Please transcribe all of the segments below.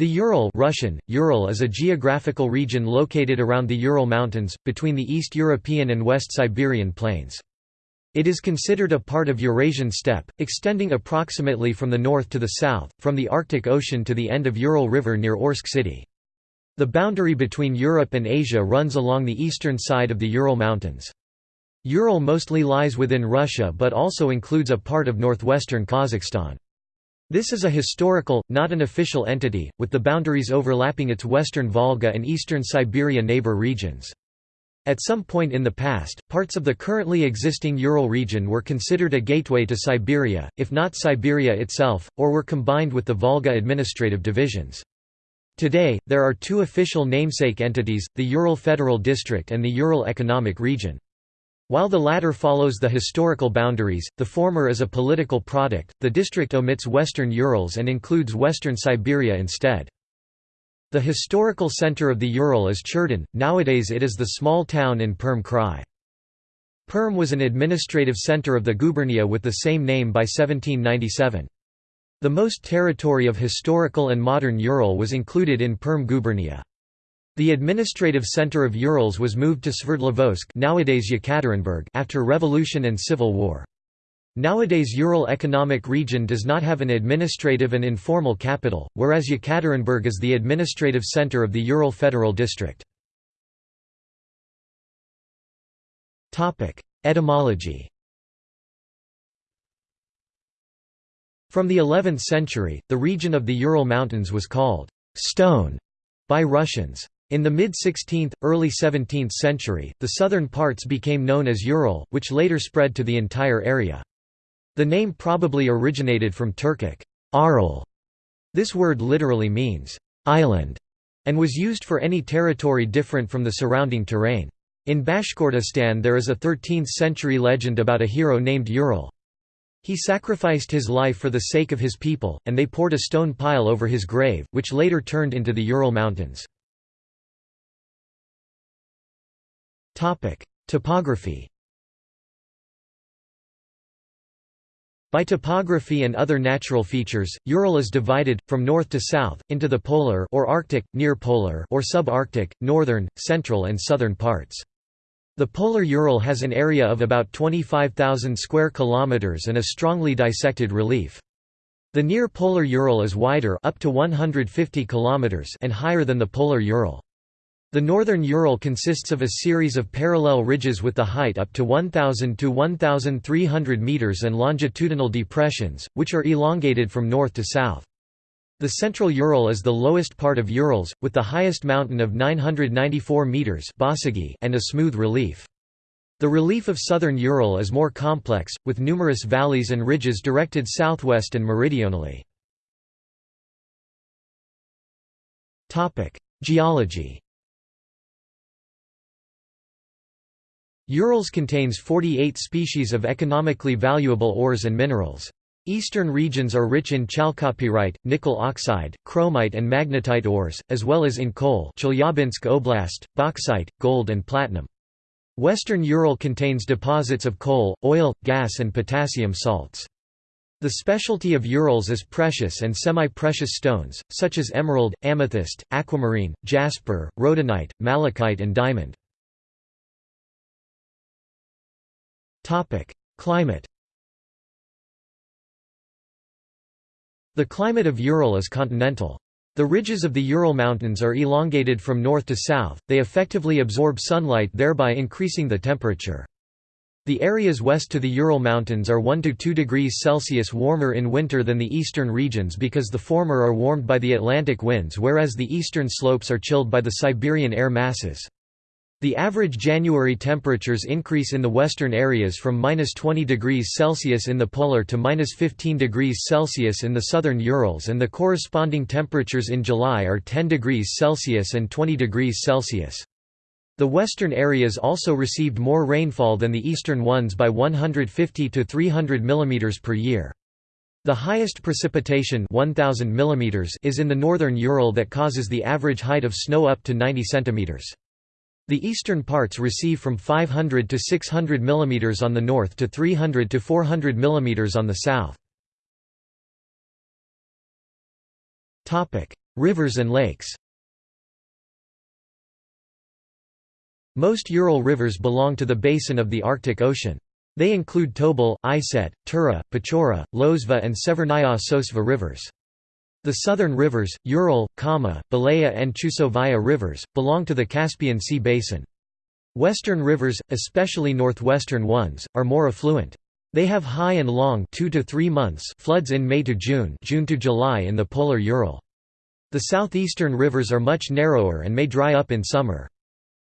The Ural Russian, Ural is a geographical region located around the Ural Mountains, between the East European and West Siberian plains. It is considered a part of Eurasian steppe, extending approximately from the north to the south, from the Arctic Ocean to the end of Ural River near Orsk city. The boundary between Europe and Asia runs along the eastern side of the Ural Mountains. Ural mostly lies within Russia but also includes a part of northwestern Kazakhstan. This is a historical, not an official entity, with the boundaries overlapping its western Volga and eastern Siberia neighbor regions. At some point in the past, parts of the currently existing Ural region were considered a gateway to Siberia, if not Siberia itself, or were combined with the Volga administrative divisions. Today, there are two official namesake entities, the Ural Federal District and the Ural Economic Region. While the latter follows the historical boundaries, the former is a political product. The district omits western Urals and includes western Siberia instead. The historical center of the Ural is Cherdyn, nowadays it is the small town in Perm Krai. Perm was an administrative center of the gubernia with the same name by 1797. The most territory of historical and modern Ural was included in Perm gubernia. The administrative center of Urals was moved to Sverdlovsk nowadays Yekaterinburg after revolution and civil war. Nowadays Ural Economic Region does not have an administrative and informal capital, whereas Yekaterinburg is the administrative center of the Ural Federal District. Etymology From the 11th century, the region of the Ural Mountains was called «stone» by Russians. In the mid-16th, early 17th century, the southern parts became known as Ural, which later spread to the entire area. The name probably originated from Turkic Aral. This word literally means island and was used for any territory different from the surrounding terrain. In Bashkortostan there is a 13th-century legend about a hero named Ural. He sacrificed his life for the sake of his people, and they poured a stone pile over his grave, which later turned into the Ural Mountains. Topography By topography and other natural features, Ural is divided, from north to south, into the polar or Arctic, near polar or subarctic, northern, central and southern parts. The polar Ural has an area of about 25,000 square kilometers and a strongly dissected relief. The near polar Ural is wider up to 150 kilometers and higher than the polar Ural. The northern Ural consists of a series of parallel ridges with the height up to 1,000 to 1,300 meters and longitudinal depressions, which are elongated from north to south. The central Ural is the lowest part of Urals, with the highest mountain of 994 meters and a smooth relief. The relief of southern Ural is more complex, with numerous valleys and ridges directed southwest and meridionally. Geology Urals contains 48 species of economically valuable ores and minerals. Eastern regions are rich in chalcopyrite, nickel oxide, chromite and magnetite ores, as well as in coal Chelyabinsk Oblast, bauxite, gold and platinum. Western Ural contains deposits of coal, oil, gas and potassium salts. The specialty of Urals is precious and semi-precious stones, such as emerald, amethyst, aquamarine, jasper, rhodonite, malachite and diamond. Climate The climate of Ural is continental. The ridges of the Ural Mountains are elongated from north to south, they effectively absorb sunlight thereby increasing the temperature. The areas west to the Ural Mountains are 1 to 2 degrees Celsius warmer in winter than the eastern regions because the former are warmed by the Atlantic winds whereas the eastern slopes are chilled by the Siberian air masses. The average January temperatures increase in the western areas from minus 20 degrees Celsius in the polar to minus 15 degrees Celsius in the southern Urals and the corresponding temperatures in July are 10 degrees Celsius and 20 degrees Celsius. The western areas also received more rainfall than the eastern ones by 150 to 300 mm per year. The highest precipitation 1000 mm is in the northern Ural that causes the average height of snow up to 90 cm. The eastern parts receive from 500 to 600 mm on the north to 300 to 400 mm on the south. Rivers and lakes Most Ural rivers belong to the basin of the Arctic Ocean. They include Tobol, Iset, Tura, Pechora, Lozva and Severnaya Sosva rivers. The southern rivers, Ural, Kama, Belaya and Chusovaya rivers, belong to the Caspian Sea basin. Western rivers, especially northwestern ones, are more affluent. They have high and long 2 to 3 months floods in May to June, June to July in the polar Ural. The southeastern rivers are much narrower and may dry up in summer.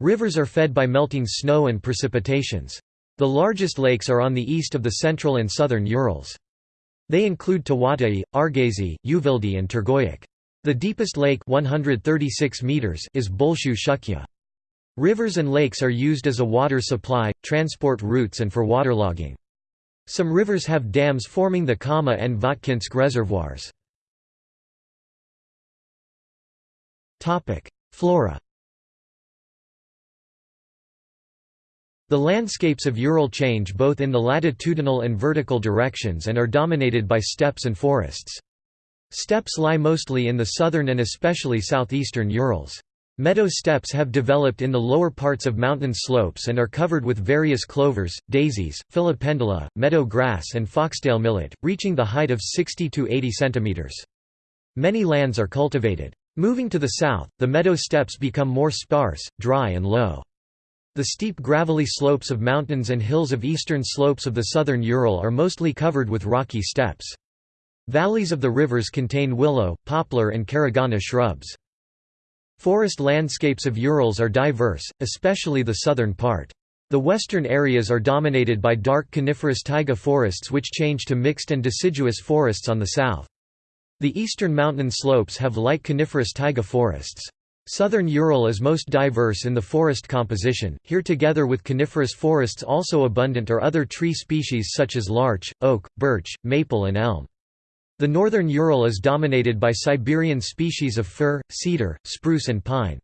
Rivers are fed by melting snow and precipitations. The largest lakes are on the east of the central and southern Urals. They include Tavatuy, Argazi, Uvildy and Turgoyak. The deepest lake 136 meters is Bolshoye Shchuchye. Rivers and lakes are used as a water supply, transport routes and for waterlogging. Some rivers have dams forming the Kama and Votkinsk reservoirs. Flora The landscapes of Ural change both in the latitudinal and vertical directions and are dominated by steppes and forests. Steppes lie mostly in the southern and especially southeastern Urals. Meadow steppes have developed in the lower parts of mountain slopes and are covered with various clovers, daisies, filipendula, meadow grass and foxtail millet, reaching the height of 60 to 80 centimeters. Many lands are cultivated. Moving to the south, the meadow steppes become more sparse, dry and low. The steep gravelly slopes of mountains and hills of eastern slopes of the southern Ural are mostly covered with rocky steppes. Valleys of the rivers contain willow, poplar and caragana shrubs. Forest landscapes of Urals are diverse, especially the southern part. The western areas are dominated by dark coniferous taiga forests which change to mixed and deciduous forests on the south. The eastern mountain slopes have light coniferous taiga forests. Southern Ural is most diverse in the forest composition, here together with coniferous forests also abundant are other tree species such as larch, oak, birch, maple and elm. The northern Ural is dominated by Siberian species of fir, cedar, spruce and pine.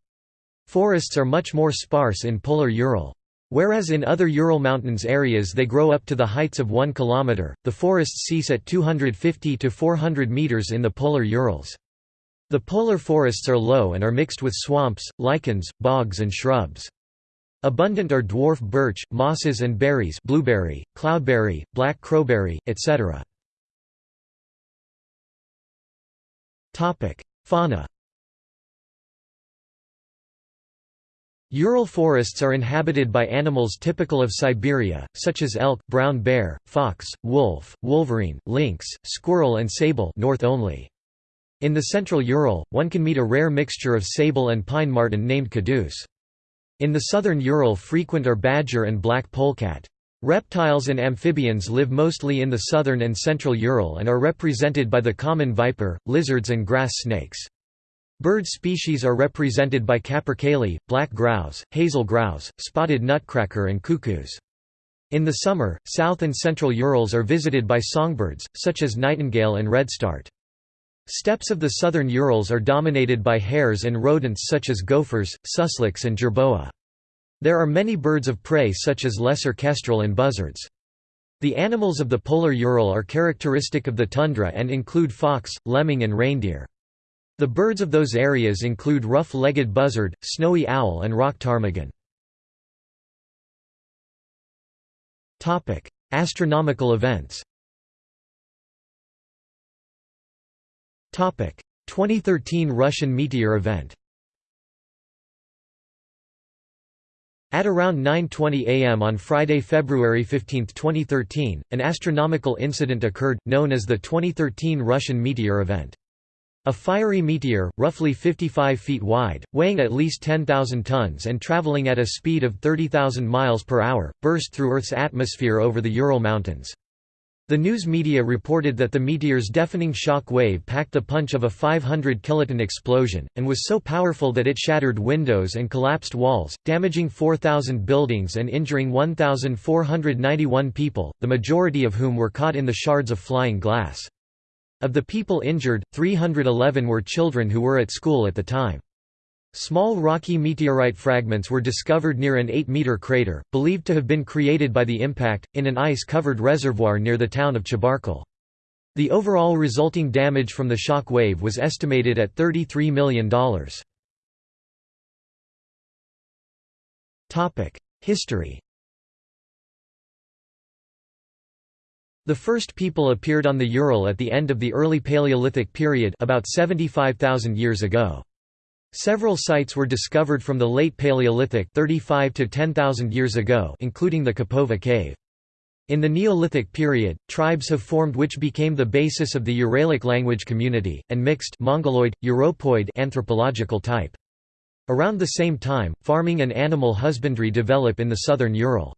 Forests are much more sparse in polar Ural. Whereas in other Ural Mountains areas they grow up to the heights of 1 km, the forests cease at 250 to 400 meters in the polar Urals. The polar forests are low and are mixed with swamps, lichens, bogs and shrubs. Abundant are dwarf birch, mosses and berries blueberry, cloudberry, black crowberry, etc. Fauna Ural forests are inhabited by animals typical of Siberia, such as elk, brown bear, fox, wolf, wolverine, lynx, squirrel and sable north only. In the central Ural, one can meet a rare mixture of sable and pine marten named kidus. In the southern Ural frequent are badger and black polecat. Reptiles and amphibians live mostly in the southern and central Ural and are represented by the common viper, lizards and grass snakes. Bird species are represented by capercaillie, black grouse, hazel grouse, spotted nutcracker and cuckoos. In the summer, south and central Urals are visited by songbirds, such as nightingale and redstart. Steppes of the southern Urals are dominated by hares and rodents such as gophers, susliks and jerboa. There are many birds of prey such as lesser kestrel and buzzards. The animals of the polar Ural are characteristic of the tundra and include fox, lemming and reindeer. The birds of those areas include rough-legged buzzard, snowy owl and rock ptarmigan. Astronomical events 2013 Russian meteor event At around 9.20 am on Friday, February 15, 2013, an astronomical incident occurred, known as the 2013 Russian meteor event. A fiery meteor, roughly 55 feet wide, weighing at least 10,000 tons and traveling at a speed of 30,000 miles per hour, burst through Earth's atmosphere over the Ural Mountains. The news media reported that the meteor's deafening shock wave packed the punch of a 500 kiloton explosion, and was so powerful that it shattered windows and collapsed walls, damaging 4,000 buildings and injuring 1,491 people, the majority of whom were caught in the shards of flying glass. Of the people injured, 311 were children who were at school at the time. Small rocky meteorite fragments were discovered near an 8-meter crater, believed to have been created by the impact, in an ice-covered reservoir near the town of Chebarkul. The overall resulting damage from the shock wave was estimated at $33 million. History The first people appeared on the Ural at the end of the early Paleolithic period about 75,000 years ago. Several sites were discovered from the late Paleolithic 35 to 10,000 years ago including the Kapova cave. In the Neolithic period, tribes have formed which became the basis of the Uralic language community, and mixed Mongoloid, Europoid anthropological type. Around the same time, farming and animal husbandry develop in the southern Ural.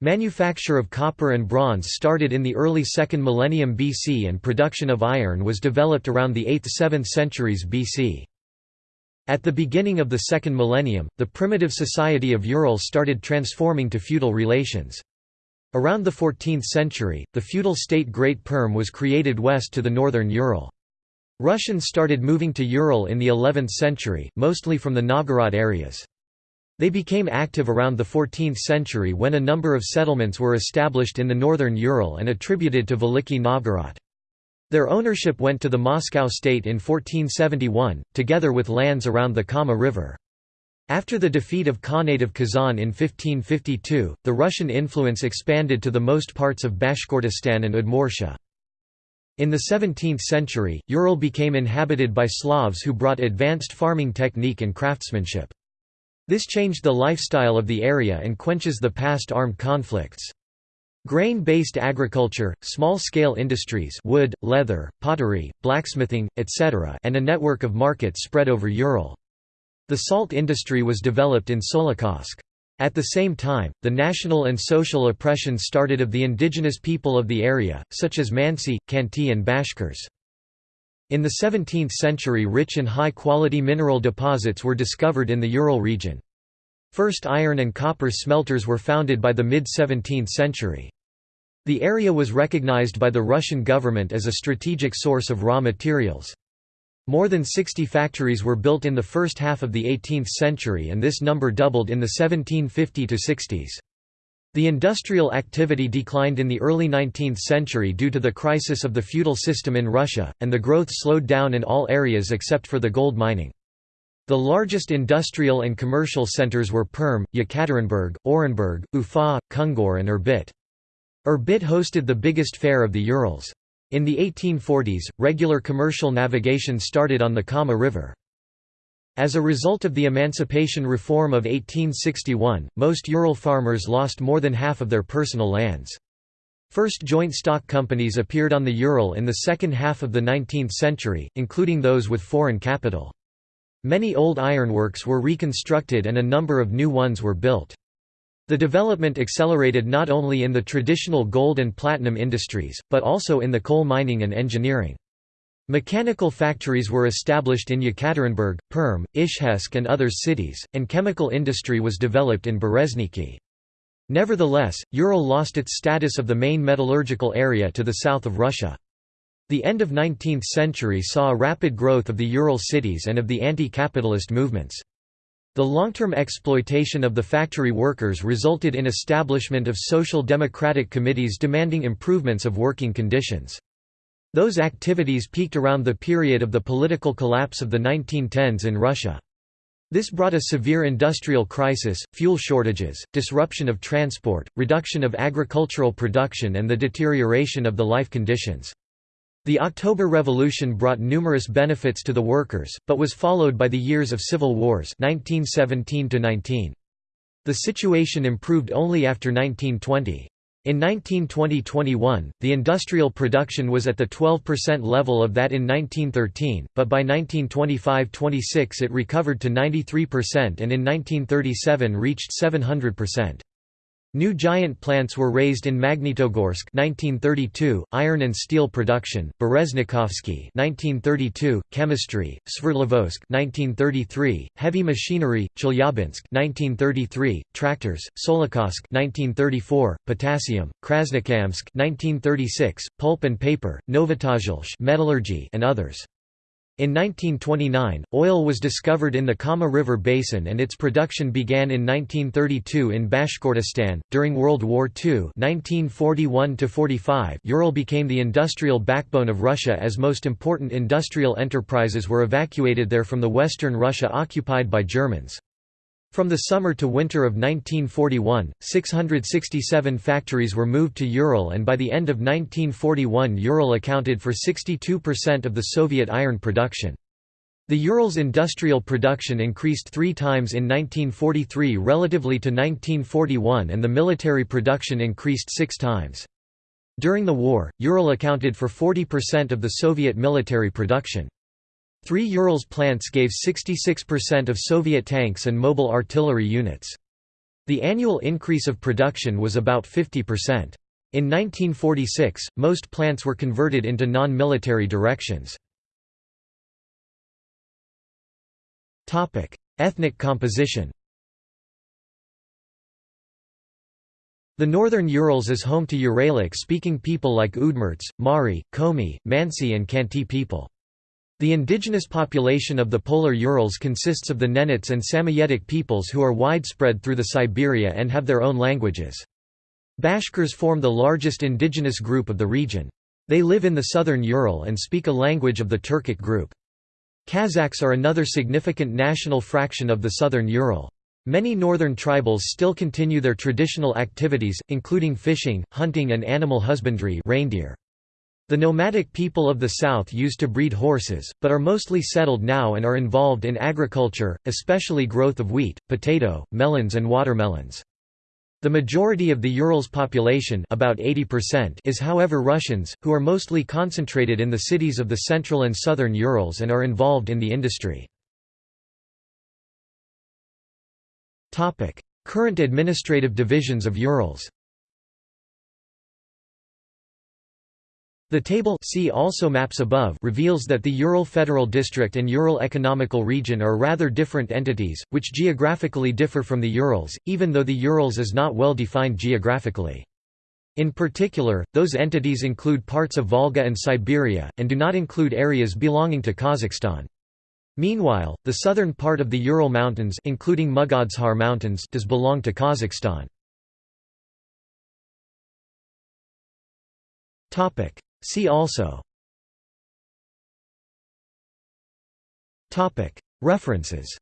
Manufacture of copper and bronze started in the early 2nd millennium BC and production of iron was developed around the 8th–7th centuries BC. At the beginning of the second millennium, the primitive society of Ural started transforming to feudal relations. Around the 14th century, the feudal state Great Perm was created west to the northern Ural. Russians started moving to Ural in the 11th century, mostly from the Novgorod areas. They became active around the 14th century when a number of settlements were established in the northern Ural and attributed to Veliki Novgorod. Their ownership went to the Moscow state in 1471, together with lands around the Kama River. After the defeat of Khanate of Kazan in 1552, the Russian influence expanded to the most parts of Bashkortostan and Udmurtia. In the 17th century, Ural became inhabited by Slavs who brought advanced farming technique and craftsmanship. This changed the lifestyle of the area and quenches the past armed conflicts. Grain-based agriculture, small-scale industries wood, leather, pottery, blacksmithing, etc. and a network of markets spread over Ural. The salt industry was developed in Solikamsk. At the same time, the national and social oppression started of the indigenous people of the area, such as Mansi, Khanty and Bashkirs. In the 17th century rich and high-quality mineral deposits were discovered in the Ural region. First iron and copper smelters were founded by the mid-17th century. The area was recognized by the Russian government as a strategic source of raw materials. More than 60 factories were built in the first half of the 18th century and this number doubled in the 1750–60s. The industrial activity declined in the early 19th century due to the crisis of the feudal system in Russia, and the growth slowed down in all areas except for the gold mining. The largest industrial and commercial centers were Perm, Yekaterinburg, Orenburg, Ufa, Kungur and Irbit. Irbit hosted the biggest fair of the Urals. In the 1840s, regular commercial navigation started on the Kama River. As a result of the Emancipation Reform of 1861, most Ural farmers lost more than half of their personal lands. First joint stock companies appeared on the Ural in the second half of the 19th century, including those with foreign capital. Many old ironworks were reconstructed and a number of new ones were built. The development accelerated not only in the traditional gold and platinum industries, but also in the coal mining and engineering. Mechanical factories were established in Yekaterinburg, Perm, Izhevsk and other cities, and chemical industry was developed in Berezniki. Nevertheless, Ural lost its status of the main metallurgical area to the south of Russia. The end of 19th century saw a rapid growth of the Ural cities and of the anti-capitalist movements. The long-term exploitation of the factory workers resulted in establishment of social democratic committees demanding improvements of working conditions. Those activities peaked around the period of the political collapse of the 1910s in Russia. This brought a severe industrial crisis, fuel shortages, disruption of transport, reduction of agricultural production and the deterioration of the life conditions. The October Revolution brought numerous benefits to the workers, but was followed by the years of civil wars 1917 -19. The situation improved only after 1920. In 1920–21, the industrial production was at the 12% level of that in 1913, but by 1925–26 it recovered to 93% and in 1937 reached 700%. New giant plants were raised in Magnitogorsk 1932, iron and steel production, Bereznikovsky 1932, chemistry, Sverdlovsk 1933, heavy machinery, Chelyabinsk 1933, tractors, Solikamsk 1934, potassium, Krasnokamsk 1936, pulp and paper, Novotozhelsk metallurgy and others. In 1929, oil was discovered in the Kama River basin and its production began in 1932 in Bashkortostan. During World War II, 1941-45, Ural became the industrial backbone of Russia as most important industrial enterprises were evacuated there from the western Russia occupied by Germans. From the summer to winter of 1941, 667 factories were moved to Ural and by the end of 1941 Ural accounted for 62% of the Soviet iron production. The Urals industrial production increased three times in 1943 relatively to 1941 and the military production increased six times. During the war, Ural accounted for 40% of the Soviet military production. Three Urals plants gave 66% of Soviet tanks and mobile artillery units. The annual increase of production was about 50%. In 1946, most plants were converted into non-military directions. Ethnic composition The northern Urals is home to Uralic-speaking people like Udmurts, Mari, Komi, Mansi and Khanty people. The indigenous population of the polar Urals consists of the Nenets and Samoyedic peoples who are widespread through the Siberia and have their own languages. Bashkirs form the largest indigenous group of the region. They live in the southern Ural and speak a language of the Turkic group. Kazakhs are another significant national fraction of the southern Ural. Many northern tribals still continue their traditional activities, including fishing, hunting and animal husbandry reindeer. The nomadic people of the south used to breed horses, but are mostly settled now and are involved in agriculture, especially growth of wheat, potato, melons and watermelons. The majority of the Urals population about 80% is however Russians, who are mostly concentrated in the cities of the central and southern Urals and are involved in the industry. Current administrative divisions of Urals The table see also maps above reveals that the Ural Federal District and Ural Economical Region are rather different entities, which geographically differ from the Urals, even though the Urals is not well defined geographically. In particular, those entities include parts of Volga and Siberia, and do not include areas belonging to Kazakhstan. Meanwhile, the southern part of the Ural Mountains including Mugodzhar Mountains does belong to Kazakhstan. See also. References